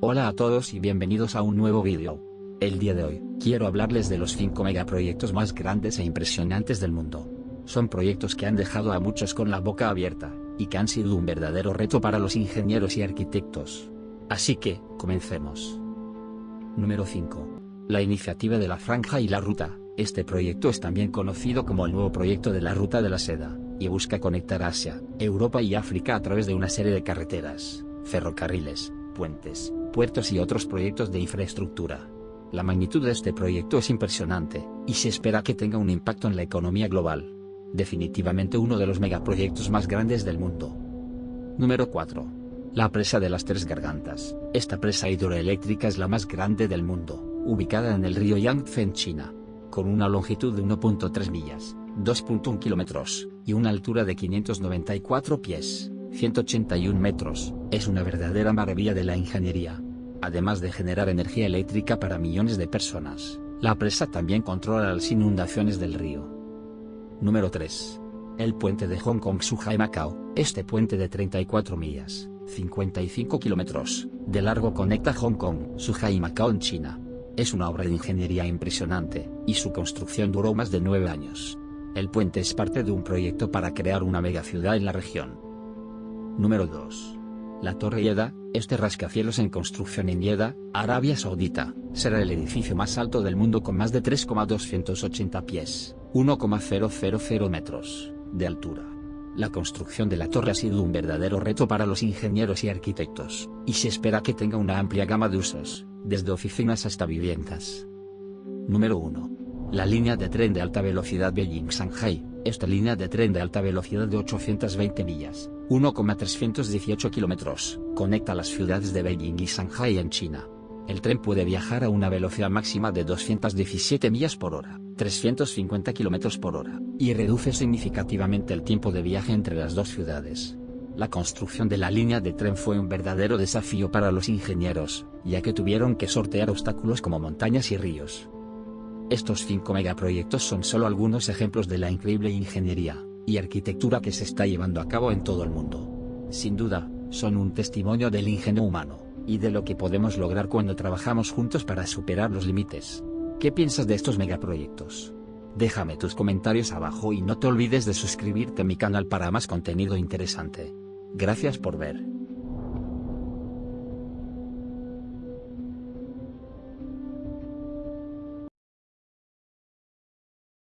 Hola a todos y bienvenidos a un nuevo vídeo. El día de hoy, quiero hablarles de los 5 megaproyectos más grandes e impresionantes del mundo. Son proyectos que han dejado a muchos con la boca abierta, y que han sido un verdadero reto para los ingenieros y arquitectos. Así que, comencemos. Número 5. La iniciativa de la Franja y la Ruta. Este proyecto es también conocido como el nuevo proyecto de la Ruta de la Seda, y busca conectar Asia, Europa y África a través de una serie de carreteras, ferrocarriles, puentes, puertos y otros proyectos de infraestructura. La magnitud de este proyecto es impresionante, y se espera que tenga un impacto en la economía global. Definitivamente uno de los megaproyectos más grandes del mundo. Número 4. La presa de las Tres Gargantas. Esta presa hidroeléctrica es la más grande del mundo, ubicada en el río Yangtze en China. Con una longitud de 1.3 millas, 2.1 kilómetros, y una altura de 594 pies, 181 metros, es una verdadera maravilla de la ingeniería. Además de generar energía eléctrica para millones de personas, la presa también controla las inundaciones del río. Número 3. El puente de Hong Kong Suhai Macao. Este puente de 34 millas, 55 kilómetros, de largo conecta Hong Kong, Suhai y Macao en China. Es una obra de ingeniería impresionante, y su construcción duró más de nueve años. El puente es parte de un proyecto para crear una megaciudad en la región. Número 2. La Torre Yeda, este rascacielos en construcción en Yeda, Arabia Saudita, será el edificio más alto del mundo con más de 3,280 pies, 1,000 metros, de altura. La construcción de la torre ha sido un verdadero reto para los ingenieros y arquitectos, y se espera que tenga una amplia gama de usos, desde oficinas hasta viviendas. Número 1. La línea de tren de alta velocidad Beijing-Shanghai, esta línea de tren de alta velocidad de 820 millas, 1,318 kilómetros, conecta las ciudades de Beijing y Shanghai en China. El tren puede viajar a una velocidad máxima de 217 millas por hora, 350 kilómetros por hora, y reduce significativamente el tiempo de viaje entre las dos ciudades. La construcción de la línea de tren fue un verdadero desafío para los ingenieros, ya que tuvieron que sortear obstáculos como montañas y ríos. Estos cinco megaproyectos son solo algunos ejemplos de la increíble ingeniería y arquitectura que se está llevando a cabo en todo el mundo. Sin duda, son un testimonio del ingenio humano, y de lo que podemos lograr cuando trabajamos juntos para superar los límites. ¿Qué piensas de estos megaproyectos? Déjame tus comentarios abajo y no te olvides de suscribirte a mi canal para más contenido interesante. Gracias por ver.